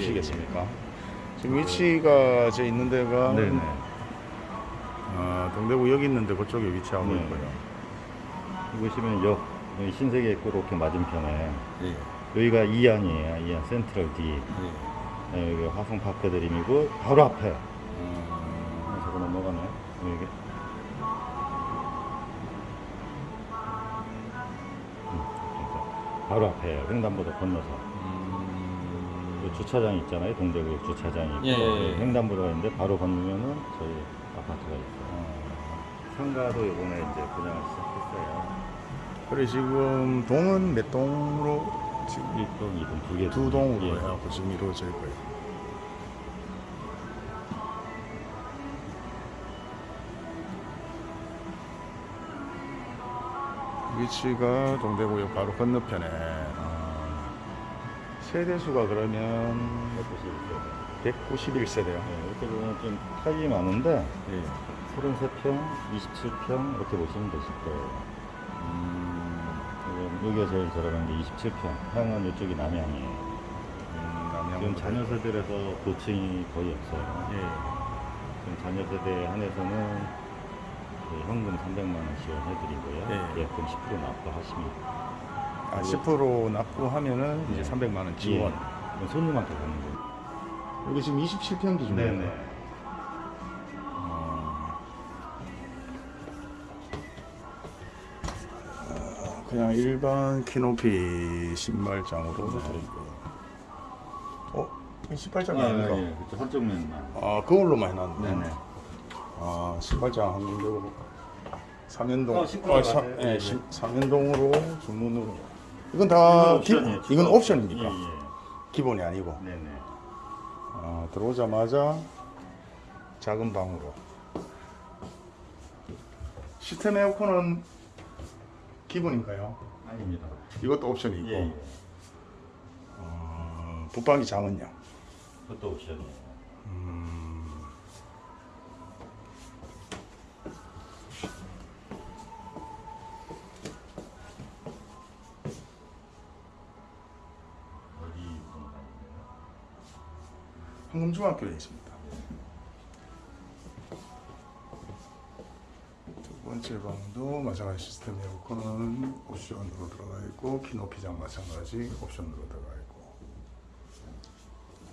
주시겠습니까? 지금 위치가 저 있는 데가 네네. 어, 동대구 여기 있는데 그쪽에 위치하고 네. 있고요. 보시면 역 여기 신세계 그렇게 맞은편에 예. 여기가 이안이에요. 이안 센트럴 D. 예. 네, 여기 화성 파크 드림이고 바로 앞에. 음, 아, 저거 넘어가네. 여기. 음, 그러니까 바로 앞에 횡단보도 건너서 음, 그 주차장 있잖아요. 동대구 주차장이 있고 예, 예, 예. 횡단보도가 있는데 바로 건너면은 저희 아파트가 있어요. 어, 상가도 이번에 이제 분양을 시작했어요. 그래 지금 동은 몇 동으로 지금 1동, 2동, 두 개. 두 동으로 예. 해갖고 지금 이루어져 있고요. 위치가 동대구역 바로 건너편에 어, 세대수가 그러면 191세대요. 네, 이렇게 보면 좀 타입이 많은데 예. 33평, 27평 이렇게 보시면 되실 거예요. 음, 지금 여기가 제일 저렴한 게 27평. 향은 이쪽이 남향이에요. 음, 남양 지금 자녀 세대라서 고층이 거의 없어요. 예. 지금 자녀 세대에 한해서는 그 현금 300만 원 지원해드리고요. 예. 예금 10% 납부하시면 아, 10% 납부하면은 이제 네. 300만 원 지원. 예. 손님한테 가는 거예요. 여기 지금 27평 기준이에요. 네네. 어, 그냥 일반 키높이 신발장으로 드리고요. 어? 이 신발장이 아닌가? 예, 그쵸. 한쪽 면만. 아, 그걸로만 해놨네. 네네. 아, 신발장 한 군데로 삼연동. 어, 맞아요. 예, 네, 신- 삼연동으로 주문으로. 이건 다 이건 기- 옵션이에요. 이건 옵션입니까? 예, 예. 기본이 아니고. 네네. 아, 들어오자마자 작은 방으로. 시스템 에어컨은 기본인가요? 아닙니다. 이것도 옵션이 있고. 예, 예. 어, 붙박이 장은요? 그것도 옵션이에요. 음, 어디 공간인가요? 황금중학교에 있습니다. 두 번째 방도 마찬가지 시스템 에어컨은 옵션으로 들어가 있고 키높이장 마찬가지 옵션으로 들어가 있고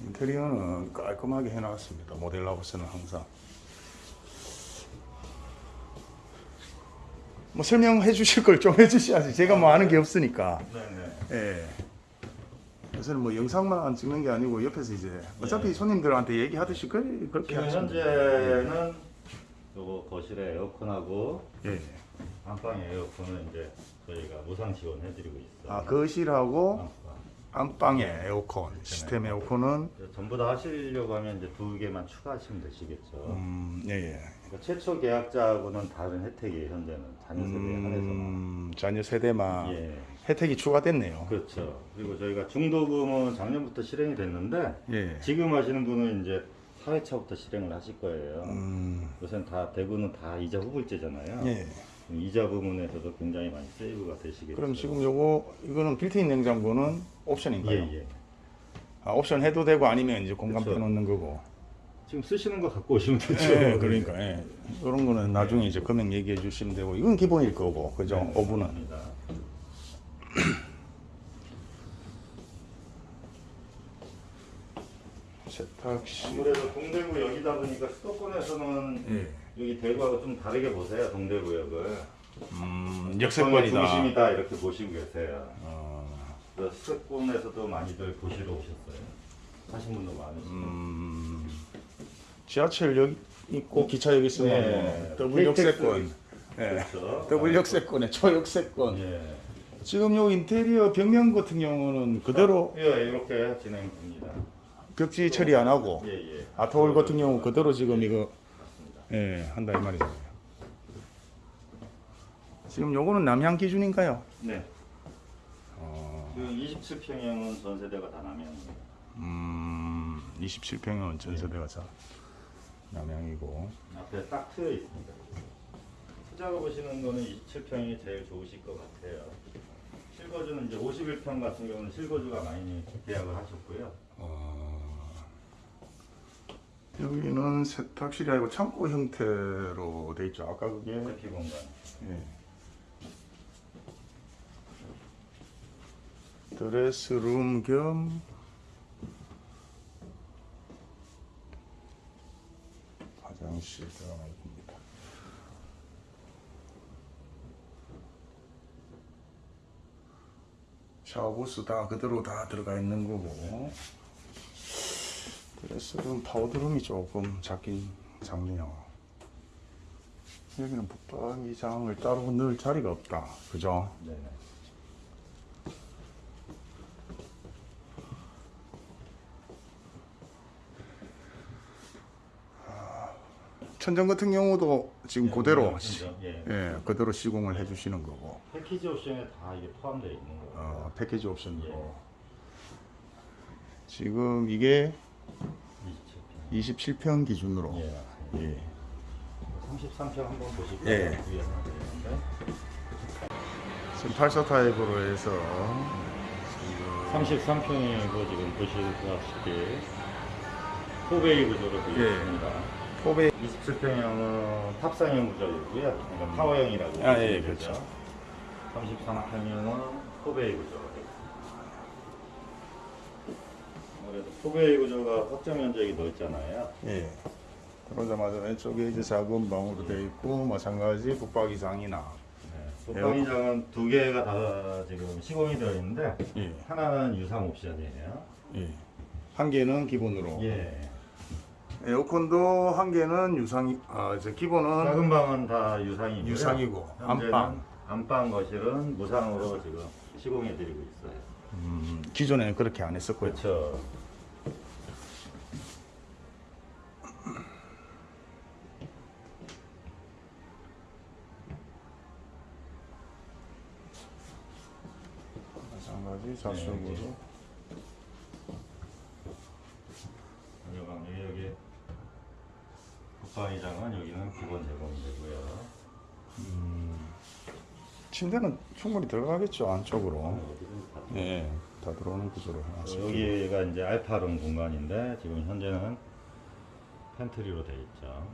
인테리어는 깔끔하게 해놨습니다. 모델하우스는 항상 뭐 설명해 주실 걸 좀 해주셔야지 제가 뭐 아는 게 없으니까 네네. 예. 요새는 뭐 영상만 찍는 게 아니고 옆에서 이제 어차피 손님들한테 얘기하듯이 그, 그렇게 지금 하시면 현재는 요거 거실에 에어컨하고 예. 안방에 에어컨은 이제 저희가 무상 지원해드리고 있어요. 아 거실하고 안방. 안방에 에어컨 시스템 에어컨은 전부 다 하시려고 하면 이제 두 개만 추가하시면 되시겠죠. 음, 예, 예. 그러니까 최초 계약자하고는 다른 혜택이에요. 현재는 자녀 세대에 한해서만. 음, 자녀 세대만 예, 혜택이 추가됐네요. 그렇죠. 그리고 저희가 중도금은 작년부터 실행이 됐는데 예. 지금 하시는 분은 이제 4회차부터 실행을 하실 거예요. 음, 요새는 다 대구는 다 이자 후불제잖아요. 예. 이자 부분에서도 굉장히 많이 세이브가 되시겠죠. 그럼 지금 요거 이거는 빌트인 냉장고는 옵션인가요? 예, 예. 아, 옵션 해도 되고 아니면 이제 공간 그렇죠. 빼놓는 거고. 지금 쓰시는 거 갖고 오시면 되죠. 예, 그러니까 예. 이런 거는 나중에 이제 금액 얘기해 주시면 되고 이건 기본일 거고 그죠? 네, 오븐은. 세탁실 아무래도 동대구 여기다 보니까 수도권에서는 예. 여기 대구하고 좀 다르게 보세요. 동대구역을. 음, 역세권이다. 중심이다 이렇게 보시고 계세요. 어, 수도권에서도 많이들 보시러 오셨어요. 하신 분도 많으시고. 음, 지하철 여기 있고 기차 여기 있으면 네. 뭐 더블 역세권. 예. 그렇죠. 더블 역세권에 초역세권. 예. 지금 요 인테리어 벽면 같은 경우는 그대로 예, 이렇게 진행됩니다. 벽지 처리 안 하고 예, 예. 아트홀 같은 경우 그대로 지금 이거. 예, 한다 이 말이죠. 지금 요거는 남향 기준인가요? 네. 어, 그 27평형은 전세대가 다 남양이에요. 음, 27평은 전세대가 자 남향이고. 앞에 딱 트여 있습니다. 투자로 보시는 거는 27평이 제일 좋으실 것 같아요. 실거주는 이제 51평 같은 경우는 실거주가 많이 계약을 하셨고요. 어, 여기는 세탁실이 아니고 창고 형태로 돼 있죠. 아까 그게 세피 공간. 예. 드레스룸 겸 화장실 들어가 있습니다. 샤워부스 다 그대로 다 들어가 있는 거고 드레스룸 파우더룸이 조금 작긴 작네요. 여기는 붙박이장을 따로 넣을 자리가 없다. 그죠? 네 천정 같은 경우도 지금 예, 그대로 네, 시, 천정, 예. 예, 그대로 시공을 해주시는 거고 패키지 옵션에 다 이게 포함되어 있는 거예요. 어, 패키지 옵션으로 예. 지금 이게 27평. 27평 기준으로 예. 예. 33평 한번 보실까요? 예. 지금 84 타입으로 해서 33평이고 지금 보시다시피 포베이 구조로 되어 예. 있습니다. 포베 27평형은 탑상형 구조이고요. 그러니까 타워형이라고 아, 예. 그렇죠. 33평형은 포베이 구조가 있습니다. 아무래도 포베이 구조가 확정 면적이 넓잖아요. 예. 들어오자마자 왼쪽에 이제 작은 방으로 되어 있고 마찬가지 붙박이장이나 네. 붙박이장은 두 개가 다 지금 시공이 되어 있는데 예. 하나는 유상 옵션이에요. 예. 한 개는 기본으로 예. 에어컨도 한 개는 유상이 아 이제 기본은 작은 방은 다 유상이고요. 유상이고 안방 안방 거실은 무상으로 지금 시공해 드리고 있어요. 음, 기존에는 그렇게 안 했었고요. 그렇죠. 마찬가지 좌측으로 네, 여기 여기 붙박이장은 여기는 기본 제공되고요. 침대는 충분히 들어가겠죠 안쪽으로. 예, 다 들어오는 구조로 해놨습니다. 어, 여기가 이제 알파룸 공간인데 지금 현재는 팬트리로 돼 있죠.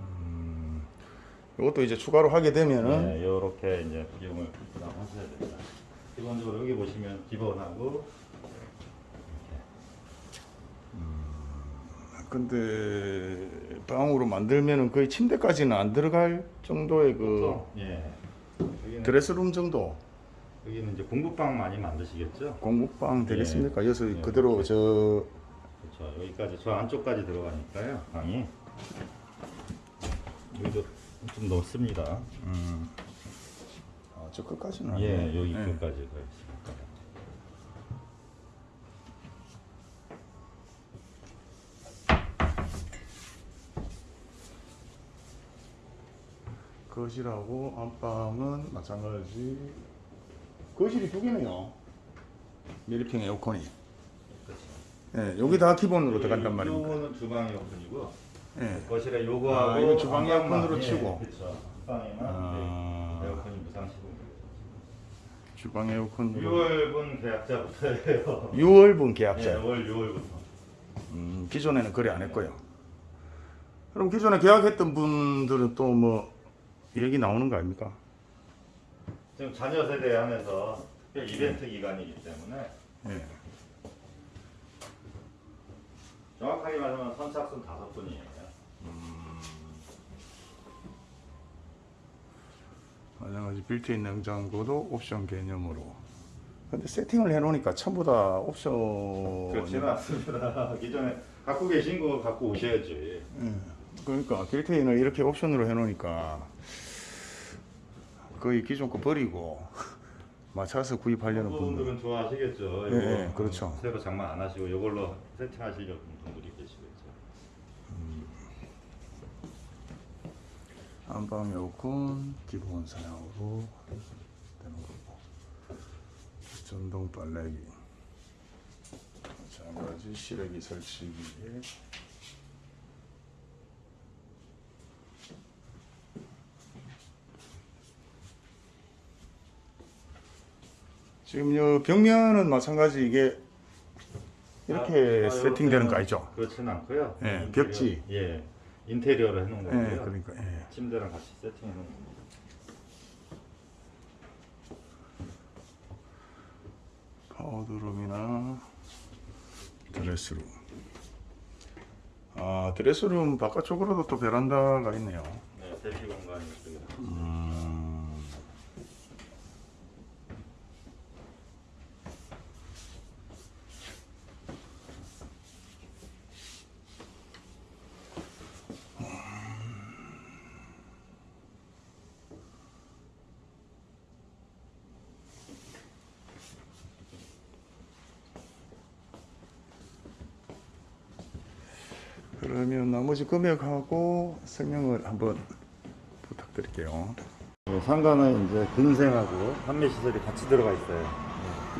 이것도 이제 추가로 하게 되면은 네, 이렇게 이제 비용을 부담하셔야 됩니다. 기본적으로 여기 보시면 기본하고 근데 방으로 만들면은 거의 침대까지는 안 들어갈 정도의 그 보통, 예. 드레스룸 정도 여기는 이제 공부방 많이 만드시겠죠? 공부방 되겠습니까? 여기서 예. 그대로 저 그렇죠. 여기까지 저 안쪽까지 들어가니까요. 방이 여기도 좀 넓습니다. 아, 저 끝까지는 예, 아니에요. 여기 예. 끝까지 가 있습니다. 거실하고 안방은 마찬가지. 거실이 두 개네요. 미리핑 에어컨이. 예, 여기 다 기본으로 들어간단 말입니다. 요거는 주방 에어컨이고 예. 거실에 요거하고 아, 이거 주방 안방만, 에어컨으로 예, 치고. 그렇죠. 방에만 아. 네, 에어컨이 무상 시공. 주방 에어컨으로 6월분 계약자부터예요. 6월분 예, 계약자. 5월 6월부터. 음, 기존에는 거래 안 했고요. 그럼 기존에 계약했던 분들은 또 뭐 얘기 나오는 거 아닙니까? 지금 잔여 한해서 특별 이벤트 기간이기 때문에 예. 정확하게 말하면 선착순 다섯 분이에요. 마찬가지 빌트인 냉장고도 옵션 개념으로. 근데 세팅을 해놓으니까 전부 다 옵션. 그렇지는 않습니다. 기존에 갖고 계신 거 갖고 오셔야지. 예. 그러니까 빌트인을 이렇게 옵션으로 해놓으니까 거의 기존 거 버리고 맞춰서 구입하려는 분들. 분들은 좋아하시겠죠. 예, 이거 예, 그렇죠. 새로 장만 안 하시고 이걸로 세팅하시려는 분들이 계시겠죠. 안방 에어컨 기본 사양으로 되는 거고 전동 빨래기 마찬가지 실외기 설치기에 지금 요 벽면은 마찬가지 이게 이렇게 아, 아, 세팅되는 거 아니죠? 그렇지는 않고요. 예, 음, 벽지. 예. 인테리어를 해놓은 예, 거고요. 그러니까 예. 침대랑 같이 세팅해 놓은 겁니다. 파우더룸이나 드레스룸. 아 드레스룸 바깥쪽으로도 또 베란다가 있네요. 네, 대피 공간이 이쪽에. 음. 그러면 나머지 금액하고 설명을 한번 부탁드릴게요. 네, 상가는 이제 근생하고 판매 시설이 같이 들어가 있어요.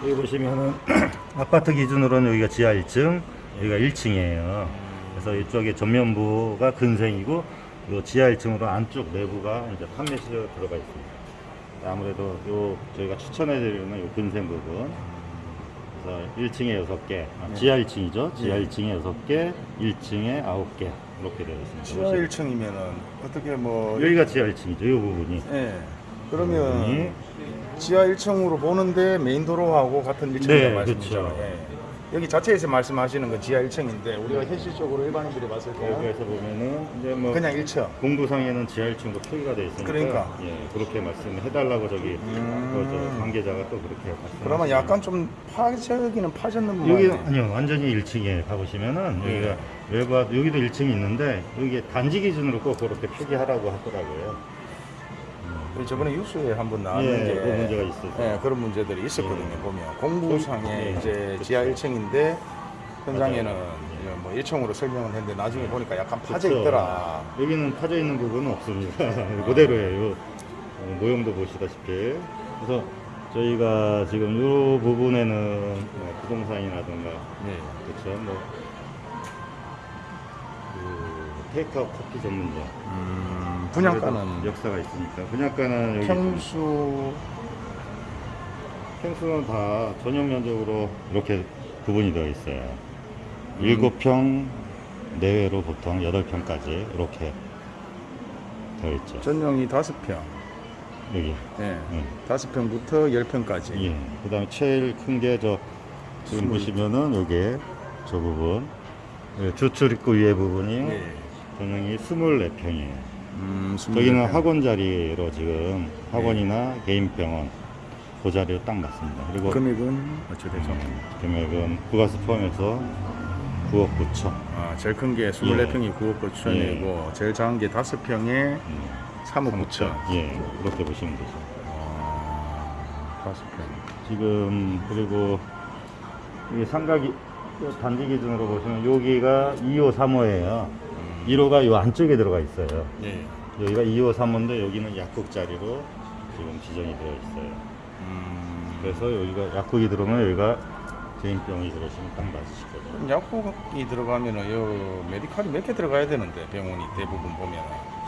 여기 보시면은 아파트 기준으로는 여기가 지하 1층, 여기가 1층이에요. 그래서 이쪽에 전면부가 근생이고 요 지하 1층으로 안쪽 내부가 이제 판매 시설 들어가 있습니다. 아무래도 요 저희가 추천해 드리는 요 근생 부분. 그래서 1층에 6개, 아, 지하 1층이죠. 지하 1층에 6개, 1층에 9개 이렇게 되어 있습니다. 지하 1층이면은 어떻게 뭐 여기가 지하 1층이죠. 이 부분이. 예. 그러면 부분이 지하 1층으로 보는데 메인 도로하고 같은 1층이라는 네, 말씀이죠. 그렇죠. 예. 여기 자체에서 말씀하시는 건 지하 1층인데 우리가 현실적으로 일반인들이 봤을 때 여기에서 보면은 이제 뭐 그냥 1층. 공부상에는 지하 1층으로 표기가 되어 있으니까 그러니까. 예, 그렇게 말씀해달라고 저기 음. 그저 관계자가 또 그렇게 말씀. 그러면 약간 좀 파저기는 파졌는 부분 여기 아니요 완전히 1층에 가보시면은 네. 여기가 외부 여기도 1층이 있는데 여기 단지 기준으로 꼭 그렇게 표기하라고 하더라고요. 저번에 뉴스에 한번 나왔는 예, 게그 문제가 있었어요. 예, 그런 문제들이 있었거든요. 예. 보면 공부상에 예, 이제 그렇죠. 지하 1층인데 현장에는. 이제 뭐 1층으로 설명을 했는데 나중에 보니까 약간 파져 그렇죠. 있더라. 여기는 파져 있는 부분은 없습니다. 그대로예요. 어, 모형도 보시다시피. 그래서 저희가 지금 이 부분에는 뭐 부동산이라든가 네. 그렇죠. 뭐 그, 테이크아웃 커피 전문점. 음, 분양가는 역사가 있으니까 분양가는 여기 평수 평수는 다 전용 면적으로 이렇게 구분이 되어 있어요. 일곱 평 내외로 보통 여덟 평까지 이렇게 되어 있죠. 전용이 5평. 여기. 예. 예. 5평부터 10평까지. 예. 그 다음에 제일 큰 게 저 지금 스물. 보시면은 여기 저 부분 예, 주출 입구 위에 부분이 예. 전용이 24평이에요. 음, 저기는 24평. 학원 자리로 지금 네. 학원이나 개인 병원 그 자리로 딱 맞습니다. 그리고 금액은 어찌 되죠? 음, 금액은 부가세 포함해서 9억 9천. 아, 제일 큰 게 24평이 9억 9천이고 제일 작은 게 5평에 음, 3억 9천. 예, 그렇게 보시면 되죠. 아, 5평. 지금 그리고 이 삼각이 단지 기준으로 보시면 여기가 2호 3호예요. 1호가 이 안쪽에 들어가 있어요. 예. 여기가 2호 3호인데 여기는 약국 자리로 지금 지정이 되어 있어요. 음, 그래서 여기가 약국이 들어오면 여기가 개인병이 들어오시면 딱 맞으실 거죠. 약국이 들어가면은 요 메디칼이 몇 개 들어가야 되는데 병원이 대부분 보면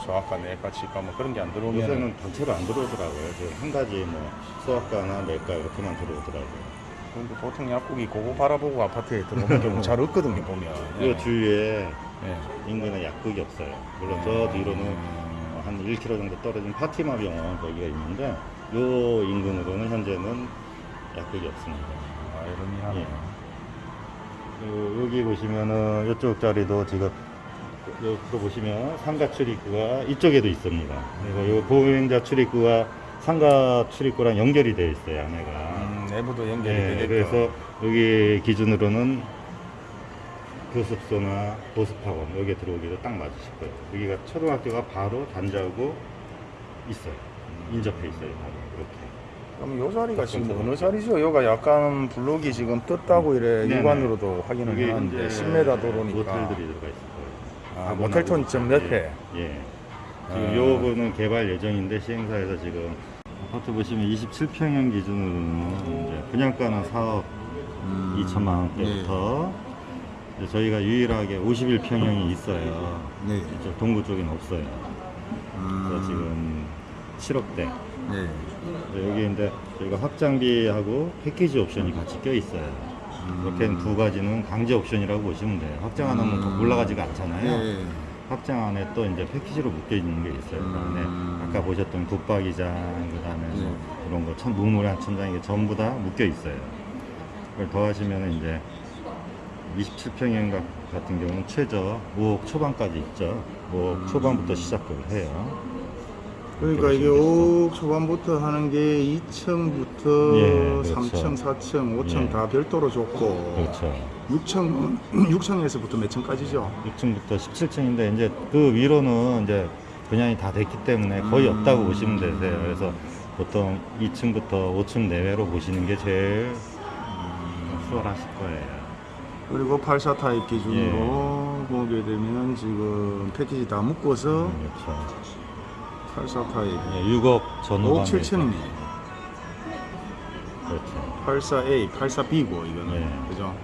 소아과, 내과, 치과 뭐 그런 게 안 들어오면 요새는 단체로 안 들어오더라고요. 지금 한 가지 뭐 수학과나 내과 이렇게만 들어오더라고요. 근데 보통 약국이 그거 바라보고 아파트에 들어오는 경우 잘 없거든요 보면. 이 주위에 예. 인근에 약국이 없어요. 물론 저 뒤로는 어, 한 1km 정도 떨어진 파티마 병원 거기가 있는데 요 인근으로는 현재는 약국이 없습니다. 아 이러니하네. 예. 그리고 여기 보시면은 이쪽 자리도 지금 여기로 보시면 상가 출입구가 이쪽에도 있습니다. 그리고 이 보행자 출입구가 상가 출입구랑 연결이 되어 있어요, 안에가. 음, 내부도 연결이 네, 되겠죠. 그래서 여기 기준으로는 교습소나 보습학원 여기에 들어오기도 딱 맞으실 거예요. 여기가 초등학교가 바로 단지하고 있어요. 인접해 있어요, 바로 이렇게. 그럼 요 자리가 지금 어느 자리죠? 여가 약간 블록이 지금 떴다고 이래 네네. 육안으로도 확인을 하는데 이제 10m 도로니까. 모텔들이 들어가 있을 거예요. 아, 모텔톤 점 옆에. 예. 예. 지금 아. 요거는 개발 예정인데 시행사에서 지금 아파트 보시면 27평형 기준으로는 분양가는 4억 음, 2천만 원대부터 이제 저희가 유일하게 51평형이 있어요. 네. 이쪽 동구 쪽에는 없어요. 음, 그래서 지금 7억대. 네. 여기 이제 저희가 확장비하고 패키지 옵션이 같이 껴 있어요. 음. 이렇게 두 가지는 강제 옵션이라고 보시면 돼요. 확장 안 하면 더 올라가지가 않잖아요. 네. 확장 안에 또 이제 패키지로 묶여 있는 게 있어요. 그 음. 아까 보셨던 붙박이장, 그 다음에 뭐 네. 그런 거, 천, 무물한 천장 이게 전부 다 묶여 있어요. 그걸 더하시면 이제 27평형 같은 경우는 최저 5억 초반까지 있죠. 5억 음. 초반부터 시작을 해요. 그러니까 이게 그렇게 5억 초반부터 하는 게 2층부터 예, 그렇죠. 3층, 4층, 5층 예. 다 별도로 줬고 그렇죠. 6층은 6층에서부터 몇 층까지죠? 6층부터 17층인데 이제 그 위로는 이제 분양이 다 됐기 때문에 거의 음. 없다고 보시면 되세요. 그래서 보통 2층부터 5층 내외로 보시는 게 제일 수월하실 거예요. 그리고 84 타입 기준으로 예. 보게 되면 지금 패키지 다 묶어서 그렇죠. 84 타입 예, 6억 전후반 5억 7천이네. 그렇죠. 84A, 84B고 이거는 예. 그죠?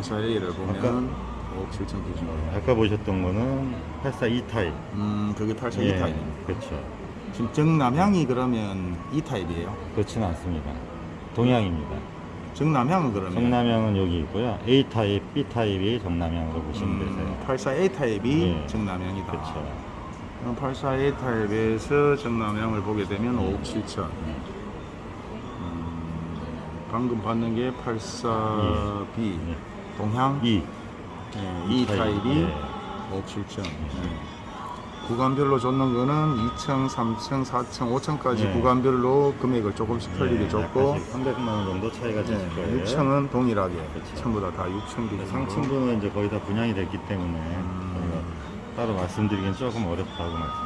84A를 보면 5억 7천 기준으로. 아까 보셨던 거는 84 타입. 음, 그게 84 E 예, 타입. 그렇죠. 지금 정남향이 그러면 E 타입이에요. 그렇지는 않습니다. 동향입니다. 정남향은 그러면 정남향은 여기 있고요. A 타입, B 타입이 정남향으로 보시면 되세요. 84A 타입이 예. 정남향이다. 그렇죠. 84A 타입에서 정남향을 보게 되면 5억 7천. 방금 봤는 게 84B 예. 동향 E. 예, E 타입, 타입이 예. 5억 7천. 예. 구간별로 줬는 거는 2층, 3층, 4층, 5층까지 예. 구간별로 금액을 조금씩 틀리게 예, 줬고 약간씩 300만 원 정도 차이가 되실 거예요. 6층은 동일하게 그렇죠. 전부 다 다 6층 기준으로 상층부는 이제 거의 다 분양이 됐기 때문에 음. 따로 말씀드리기는 조금 어렵다고 말씀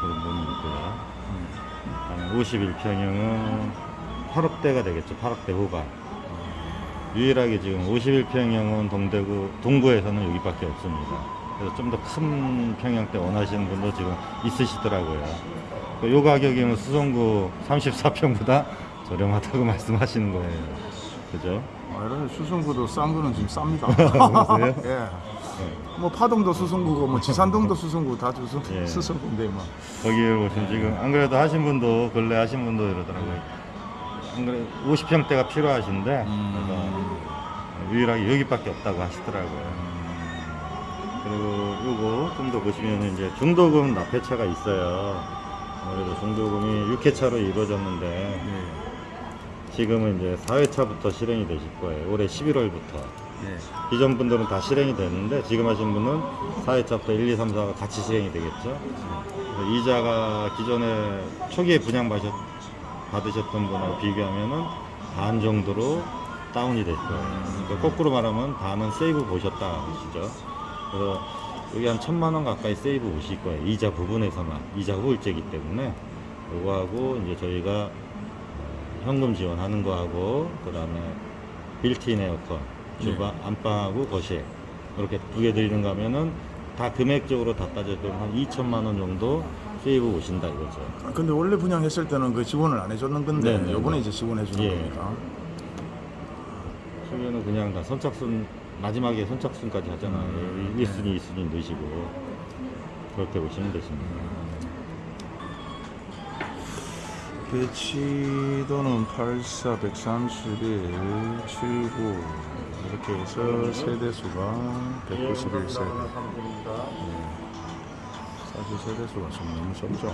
그런 부분이 있고요. 음. 51평형은 8억대가 되겠죠. 8억대 후반. 유일하게 지금 51평형은 동대구 동구에서는 여기밖에 없습니다. 그래서 좀 더 큰 평형대 원하시는 분도 지금 있으시더라고요. 그요 가격이면 수성구 34평보다 저렴하다고 말씀하시는 거예요. 그죠? 아, 이런 수성구도 싼 거는 지금 쌉니다. 그러세요? 예. 뭐 파동도 수성구고 뭐 지산동도 수성구 다 수성, 예. 수성구인데 뭐. 거기에 보시면 지금 안 그래도 하신 분도 근래 하신 분도 이러더라고요. 안 그래 50평대가 필요하신데 음. 유일하게 여기밖에 없다고 하시더라고요. 그리고 요거 좀 더 보시면 이제 중도금 납회차가 있어요. 아무래도 중도금이 6회차로 이루어졌는데 예. 지금은 이제 4회차부터 실행이 되실 거예요. 올해 11월부터. 예. 기존 분들은 다 실행이 됐는데 지금 하신 분은 4회차부터 1, 2, 3, 4가 같이 실행이 되겠죠. 그래서 이자가 기존에 초기에 분양 받으셨, 받으셨던 분하고 비교하면은 반 정도로 다운이 될 거예요. 그러니까 거꾸로 말하면 반은 세이브 보셨다 하시죠. 그래서 여기 한 천만 원 가까이 세이브 보실 거예요. 이자 부분에서만 이자 후일제이기 때문에 요거하고 이제 저희가 어, 현금 지원하는 거하고 그 다음에 빌트인 에어컨 주방 안방하고 거실 이렇게 두 개 드리는 거 하면은 다 금액적으로 다 따져도 한 2천만 원 정도 세이브 하신다 이거죠. 아, 근데 원래 분양했을 때는 그 지원을 안 해줬는 건데 네, 네, 요번에 네. 이제 지원해 주는 예. 겁니까? 초기에는 그냥 다 선착순 마지막에 선착순까지 하잖아요. 음, 1순위, 2순위 넣으시고. 그렇게 보시면 되십니다. 배치도는 84, 131, 79 이렇게 해서 세대수가 191세대. 사실 세대수가 좀 너무 적죠